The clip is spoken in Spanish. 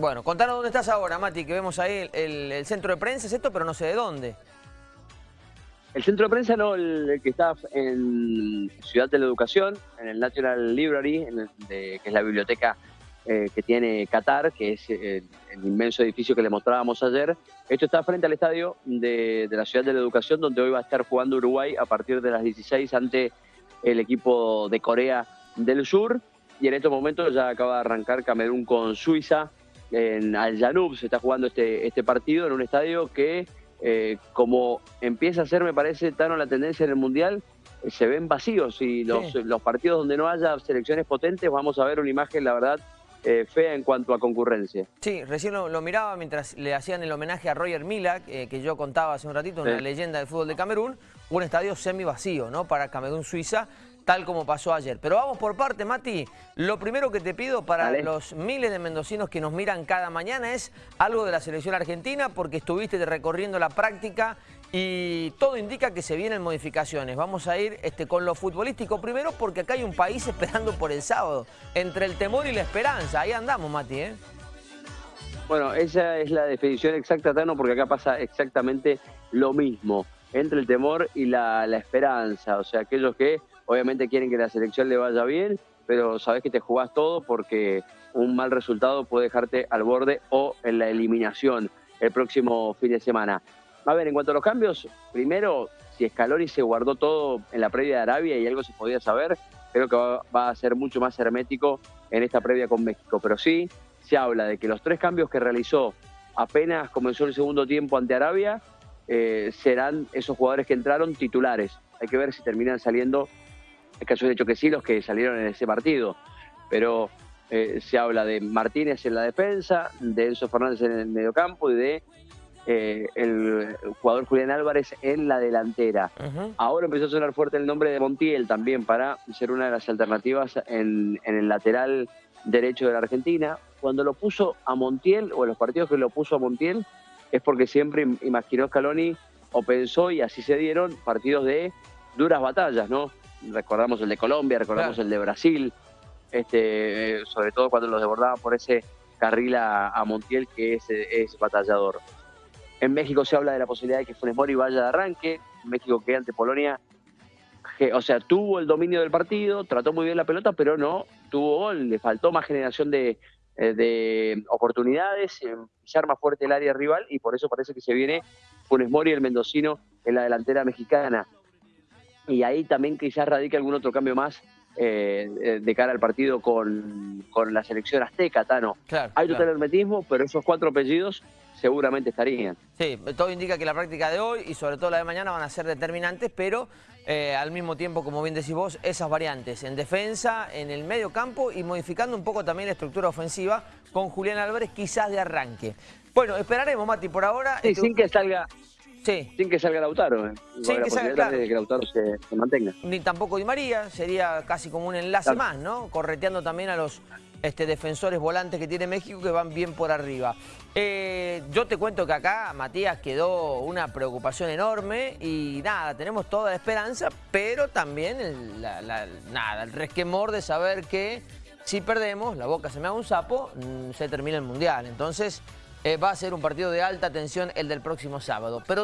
Bueno, contanos dónde estás ahora, Mati, que vemos ahí el, centro de prensa, es esto, pero no sé de dónde. El centro de prensa no, el, que está en Ciudad de la Educación, en el National Library, que es la biblioteca eh, que tiene Qatar, que es el, inmenso edificio que le mostrábamos ayer. Esto está frente al estadio de, la Ciudad de la Educación, donde hoy va a estar jugando Uruguay a partir de las 16 ante el equipo de Corea del Sur. Y en estos momentos ya acaba de arrancar Camerún con Suiza. En Al Janub se está jugando este, este partido en un estadio que eh, como empieza a ser, me parece, Tano, la tendencia en el Mundial, eh, se ven vacíos y los, los partidos donde no haya selecciones potentes vamos a ver una imagen, la verdad, eh, fea en cuanto a concurrencia. Sí, recién lo, miraba mientras le hacían el homenaje a Roger Mila, que yo contaba hace un ratito, una leyenda del fútbol de Camerún, un estadio semi vacío, ¿no? Para Camerún-Suiza, tal como pasó ayer. Pero vamos por parte, Mati. Lo primero que te pido para los miles de mendocinos que nos miran cada mañana es algo de la selección argentina, porque estuviste recorriendo la práctica y todo indica que se vienen modificaciones. Vamos a ir este, con lo futbolístico primero, porque acá hay un país esperando por el sábado. Entre el temor y la esperanza. Ahí andamos, Mati, ¿eh? Bueno, esa es la definición exacta, Tano, porque acá pasa exactamente lo mismo. Entre el temor y la, la esperanza. O sea, aquellos que obviamente quieren que la selección le vaya bien, pero sabes que te jugás todo porque un mal resultado puede dejarte al borde o en la eliminación el próximo fin de semana. A ver, en cuanto a los cambios, primero, si Scaloni se guardó todo en la previa de Arabia y algo se podía saber, creo que va, a ser mucho más hermético en esta previa con México. Pero sí, se habla de que los tres cambios que realizó apenas comenzó el segundo tiempo ante Arabia, eh, serán esos jugadores que entraron titulares. Hay que ver si terminan saliendo es que de hecho que sí los que salieron en ese partido, pero eh, se habla de Martínez en la defensa, de Enzo Fernández en el mediocampo y de eh, el, jugador Julián Álvarez en la delantera. Ahora empezó a sonar fuerte el nombre de Montiel también para ser una de las alternativas en, en el lateral derecho de la Argentina. Cuando lo puso a Montiel, o en los partidos que lo puso a Montiel, es porque siempre imaginó Scaloni o pensó, y así se dieron, partidos de duras batallas, ¿no? Recordamos el de Colombia, recordamos el de Brasil, este, sobre todo cuando los desbordaban por ese carril a, Montiel, que es, es, batallador. En México se habla de la posibilidad de que Funes Mori vaya de arranque, México que ante Polonia, o sea, tuvo el dominio del partido, trató muy bien la pelota, pero no tuvo gol, le faltó más generación de, eh, de oportunidades, pisar más fuerte el área rival y por eso parece que se viene Funes Mori, el mendocino, en la delantera mexicana y ahí también quizás radica algún otro cambio más eh, de cara al partido con, la selección azteca, Tano. Hay total hermetismo, pero esos cuatro apellidos seguramente estarían. Sí, todo indica que la práctica de hoy y sobre todo la de mañana van a ser determinantes, pero eh, al mismo tiempo, como bien decís vos, esas variantes en defensa, en el medio campo y modificando un poco también la estructura ofensiva con Julián Álvarez quizás de arranque. Bueno, esperaremos, Mati, por ahora... Sí, sin que salga sin que salga Lautaro. Eh. Sin que salga, que Lautaro se, mantenga. Ni tampoco Di María, sería casi como un enlace más, ¿no? Correteando también a los este, defensores volantes que tiene México que van bien por arriba. Eh, yo te cuento que acá, Matías, quedó una preocupación enorme y nada, tenemos toda la esperanza, pero también el, nada, el resquemor de saber que si perdemos, la boca se me haga un sapo, mm, se termina el Mundial. Entonces eh, va a ser un partido de alta tensión el del próximo sábado. Pero